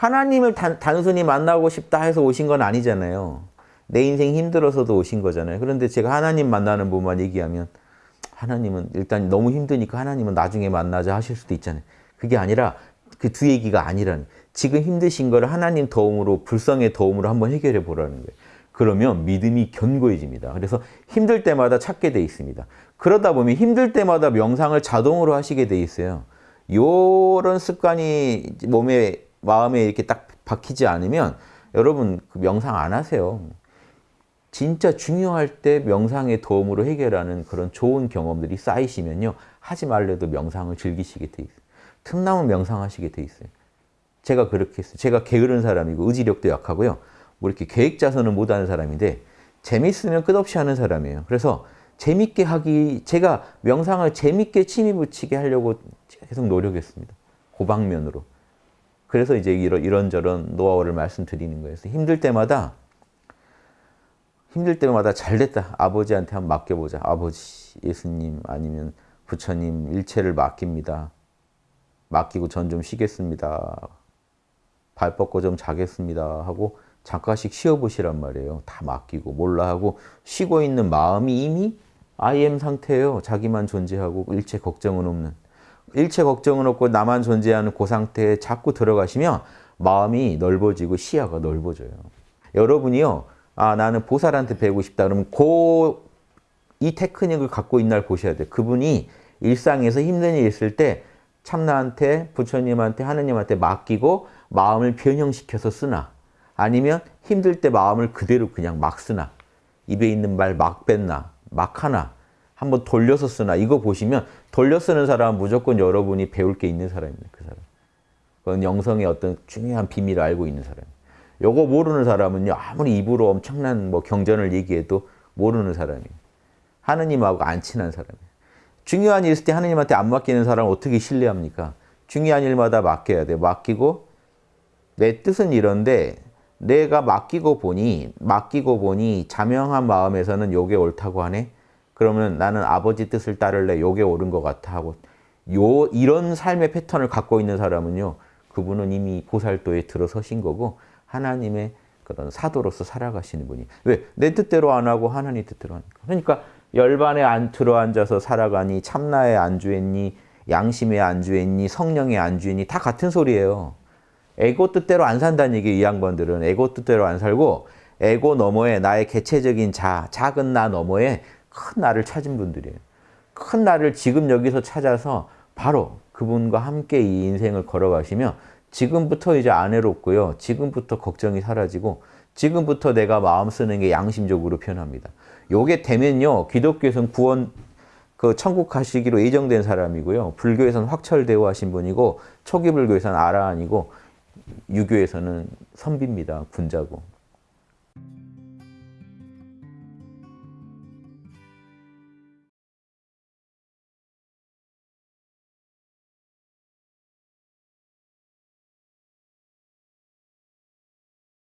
하나님을 단, 단순히 만나고 싶다 해서 오신 건 아니잖아요. 내 인생 힘들어서도 오신 거잖아요. 그런데 제가 하나님 만나는 부분만 얘기하면 하나님은 일단 너무 힘드니까 하나님은 나중에 만나자 하실 수도 있잖아요. 그게 아니라 그 두 얘기가 아니라는 지금 힘드신 거를 하나님 도움으로 불성의 도움으로 한번 해결해 보라는 거예요. 그러면 믿음이 견고해집니다. 그래서 힘들 때마다 찾게 돼 있습니다. 그러다 보면 힘들 때마다 명상을 자동으로 하시게 돼 있어요. 요런 습관이 몸에 마음에 이렇게 딱 박히지 않으면 여러분 그 명상 안 하세요. 진짜 중요할 때 명상의 도움으로 해결하는 그런 좋은 경험들이 쌓이시면요. 하지 말래도 명상을 즐기시게 돼 있어요. 틈나면 명상하시게 돼 있어요. 제가 그렇게 했어요. 제가 게으른 사람이고 의지력도 약하고요. 뭐 이렇게 계획 자선을 못하는 사람인데 재밌으면 끝없이 하는 사람이에요. 그래서 재밌게 하기 제가 명상을 재밌게 취미 붙이게 하려고 계속 노력했습니다. 고방면으로. 그래서 이제 이런, 이런저런 노하우를 말씀드리는 거예요. 힘들 때마다 힘들 때마다 잘 됐다. 아버지한테 한번 맡겨보자. 아버지, 예수님 아니면 부처님 일체를 맡깁니다. 맡기고 전 좀 쉬겠습니다. 발 뻗고 좀 자겠습니다. 하고 잠깐씩 쉬어보시란 말이에요. 다 맡기고 몰라 하고 쉬고 있는 마음이 이미 IM 상태예요. 자기만 존재하고 일체 걱정은 없는. 일체 걱정은 없고 나만 존재하는 그 상태에 자꾸 들어가시면 마음이 넓어지고 시야가 넓어져요. 여러분이요. 아 나는 보살한테 배우고 싶다. 그러면 그 이 테크닉을 갖고 있는 날 보셔야 돼요. 그분이 일상에서 힘든 일 있을 때 참나한테 부처님한테 하느님한테 맡기고 마음을 변형시켜서 쓰나 아니면 힘들 때 마음을 그대로 그냥 막 쓰나 입에 있는 말 막 뱉나 막 하나 한번 돌려서 쓰나 이거 보시면 돌려 쓰는 사람은 무조건 여러분이 배울 게 있는 사람입니다. 그 사람. 그건 영성의 어떤 중요한 비밀을 알고 있는 사람. 요거 모르는 사람은요 아무리 입으로 엄청난 뭐 경전을 얘기해도 모르는 사람이에요. 하느님하고 안 친한 사람이에요. 중요한 일 있을 때 하느님한테 안 맡기는 사람을 어떻게 신뢰합니까? 중요한 일마다 맡겨야 돼요. 맡기고 내 뜻은 이런데 내가 맡기고 보니 맡기고 보니 자명한 마음에서는 요게 옳다고 하네. 그러면 나는 아버지 뜻을 따를래. 요게 옳은 것 같아 하고 요 이런 삶의 패턴을 갖고 있는 사람은요. 그분은 이미 보살도에 들어서신 거고 하나님의 그런 사도로서 살아가시는 분이 왜? 내 뜻대로 안 하고 하나님 뜻대로 하니까. 그러니까 열반에 안 들어앉아서 살아가니 참나에 안주했니 양심에 안주했니 성령에 안주했니 다 같은 소리예요. 에고 뜻대로 안 산다는 얘기 이 양반들은 에고 뜻대로 안 살고 에고 너머에 나의 개체적인 자, 작은 나 너머에 큰 나를 찾은 분들이에요. 큰 나를 지금 여기서 찾아서 바로 그분과 함께 이 인생을 걸어가시면 지금부터 이제 안 해롭고요. 지금부터 걱정이 사라지고 지금부터 내가 마음 쓰는 게 양심적으로 변합니다. 요게 되면요. 기독교에서는 구원 그 천국 가시기로 예정된 사람이고요. 불교에서는 확철대오 하신 분이고 초기 불교에서는 아라한이고 유교에서는 선비입니다. 군자고.